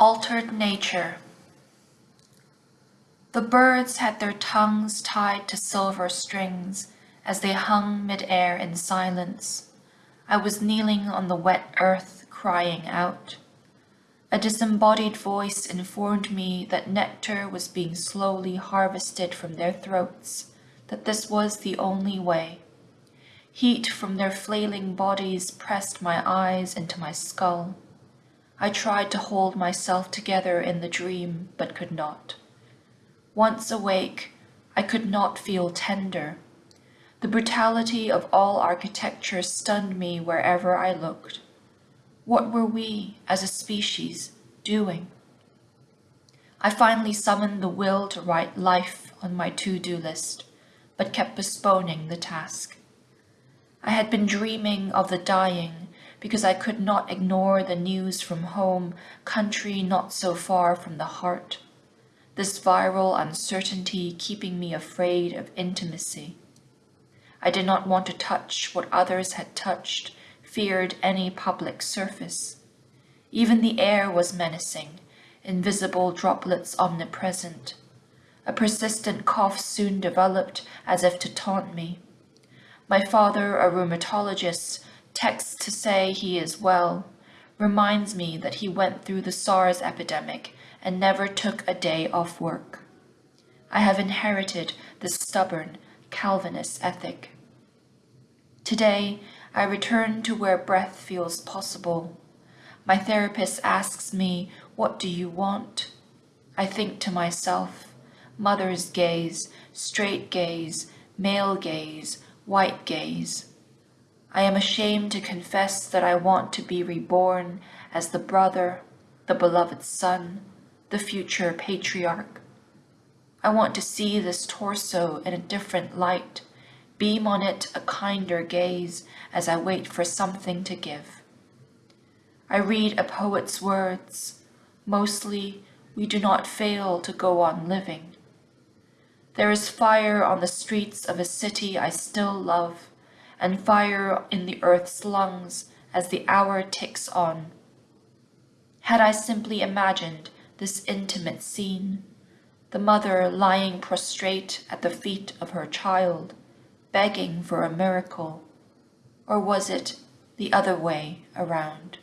Altered Nature The birds had their tongues tied to silver strings as they hung mid-air in silence. I was kneeling on the wet earth, crying out. A disembodied voice informed me that nectar was being slowly harvested from their throats, that this was the only way. Heat from their flailing bodies pressed my eyes into my skull. I tried to hold myself together in the dream, but could not. Once awake, I could not feel tender. The brutality of all architecture stunned me wherever I looked. What were we, as a species, doing? I finally summoned the will to write life on my to-do list, but kept postponing the task. I had been dreaming of the dying because I could not ignore the news from home, country not so far from the heart. This viral uncertainty keeping me afraid of intimacy. I did not want to touch what others had touched, feared any public surface. Even the air was menacing, invisible droplets omnipresent. A persistent cough soon developed as if to taunt me. My father, a rheumatologist, texts to say he is well, reminds me that he went through the SARS epidemic and never took a day off work. I have inherited this stubborn Calvinist ethic. Today, I return to where breath feels possible. My therapist asks me, what do you want? I think to myself, mother's gaze, straight gaze, male gaze, white gaze. I am ashamed to confess that I want to be reborn as the brother, the beloved son, the future patriarch. I want to see this torso in a different light, beam on it a kinder gaze as I wait for something to give. I read a poet's words, mostly we do not fail to go on living. There is fire on the streets of a city I still love, and fire in the earth's lungs as the hour ticks on. Had I simply imagined this intimate scene, the mother lying prostrate at the feet of her child, begging for a miracle, or was it the other way around?